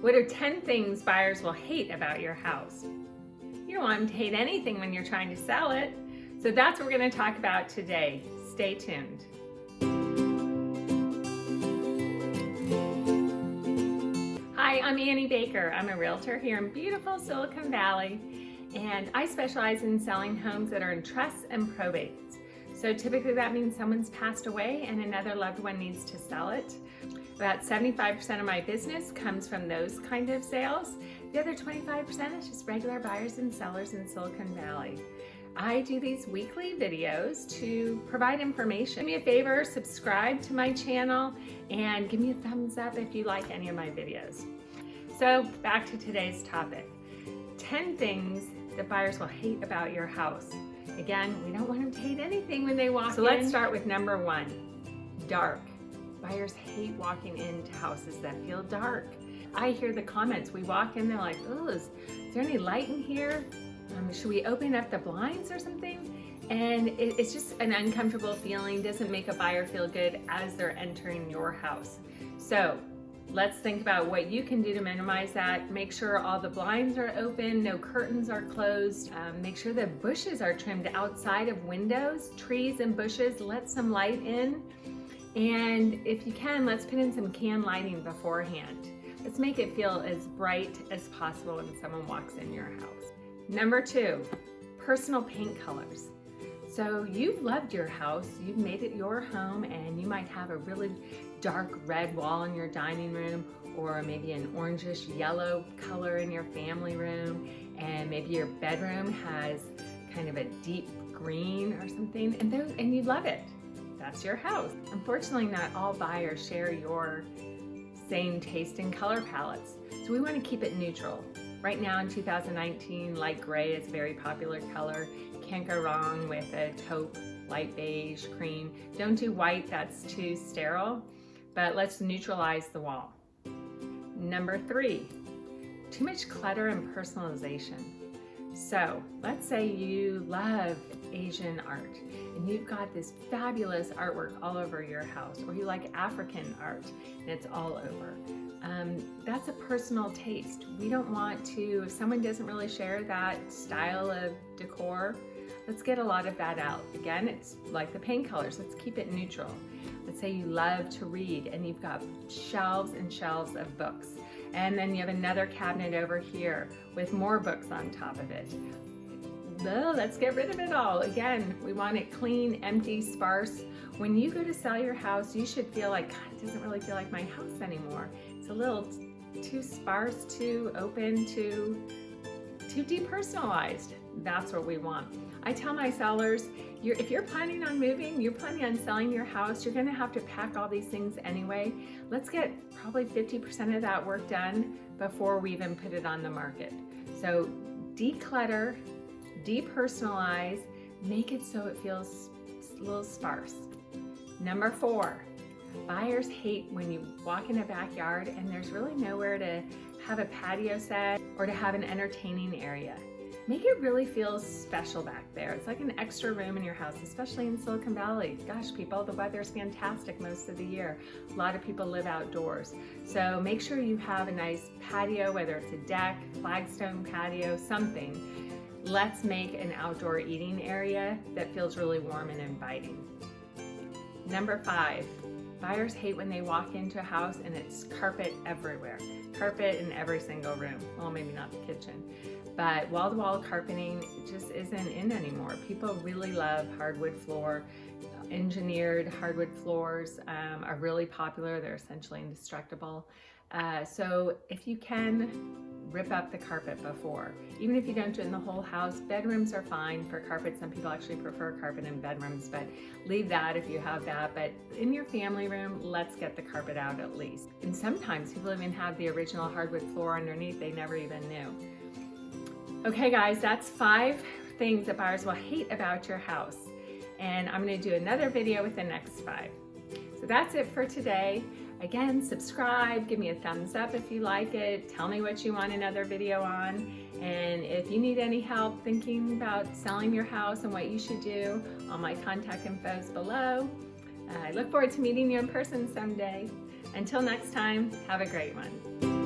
What are 10 things buyers will hate about your house? You don't want them to hate anything when you're trying to sell it. So that's what we're gonna talk about today. Stay tuned. Hi, I'm Annie Baker. I'm a realtor here in beautiful Silicon Valley, and I specialize in selling homes that are in trusts and probates. So typically that means someone's passed away and another loved one needs to sell it. About 75% of my business comes from those kind of sales. The other 25% is just regular buyers and sellers in Silicon Valley. I do these weekly videos to provide information. Do me a favor, subscribe to my channel and give me a thumbs up if you like any of my videos. So back to today's topic. 10 things that buyers will hate about your house. Again, we don't want them to hate anything when they walk so in. So let's start with number one, dark. Buyers hate walking into houses that feel dark. I hear the comments, we walk in, they're like, oh, is, there any light in here? Um, should we open up the blinds or something? And it, it's just an uncomfortable feeling, doesn't make a buyer feel good as they're entering your house. So let's think about what you can do to minimize that. Make sure all the blinds are open, no curtains are closed. Um, make sure the bushes are trimmed outside of windows, trees and bushes, let some light in. And if you can, let's put in some can lighting beforehand. Let's make it feel as bright as possible when someone walks in your house. Number two, personal paint colors. So you've loved your house, you've made it your home, and you might have a really dark red wall in your dining room, or maybe an orangish yellow color in your family room, and maybe your bedroom has kind of a deep green or something, and, those, and you love it that's your house. Unfortunately, not all buyers share your same taste in color palettes. So we want to keep it neutral. Right now in 2019, light gray is a very popular color. Can't go wrong with a taupe, light beige, cream. Don't do white, that's too sterile, but let's neutralize the wall. Number three, too much clutter and personalization. So let's say you love Asian art and you've got this fabulous artwork all over your house or you like African art and it's all over. Um, that's a personal taste. We don't want to, if someone doesn't really share that style of decor, let's get a lot of that out. Again, it's like the paint colors, let's keep it neutral. Let's say you love to read and you've got shelves and shelves of books. And then you have another cabinet over here with more books on top of it. No, let's get rid of it all. Again, we want it clean, empty, sparse. When you go to sell your house, you should feel like, God, it doesn't really feel like my house anymore. It's a little too sparse, too open, too, too depersonalized. That's what we want. I tell my sellers, you're, if you're planning on moving, you're planning on selling your house, you're gonna have to pack all these things anyway. Let's get probably 50% of that work done before we even put it on the market. So declutter, depersonalize, make it so it feels a little sparse. Number four, buyers hate when you walk in a backyard and there's really nowhere to have a patio set or to have an entertaining area make it really feel special back there. It's like an extra room in your house, especially in Silicon Valley. Gosh, people, the weather's fantastic most of the year. A lot of people live outdoors. So make sure you have a nice patio, whether it's a deck, flagstone patio, something. Let's make an outdoor eating area that feels really warm and inviting. Number five, buyers hate when they walk into a house and it's carpet everywhere. Carpet in every single room. Well, maybe not the kitchen but wall-to-wall -wall carpeting just isn't in anymore. People really love hardwood floor. Engineered hardwood floors um, are really popular. They're essentially indestructible. Uh, so if you can, rip up the carpet before. Even if you don't do it in the whole house, bedrooms are fine for carpet. Some people actually prefer carpet in bedrooms, but leave that if you have that. But in your family room, let's get the carpet out at least. And sometimes people even have the original hardwood floor underneath they never even knew. Okay guys, that's five things that buyers will hate about your house. And I'm gonna do another video with the next five. So that's it for today. Again, subscribe, give me a thumbs up if you like it, tell me what you want another video on, and if you need any help thinking about selling your house and what you should do, all my contact info is below. I look forward to meeting you in person someday. Until next time, have a great one.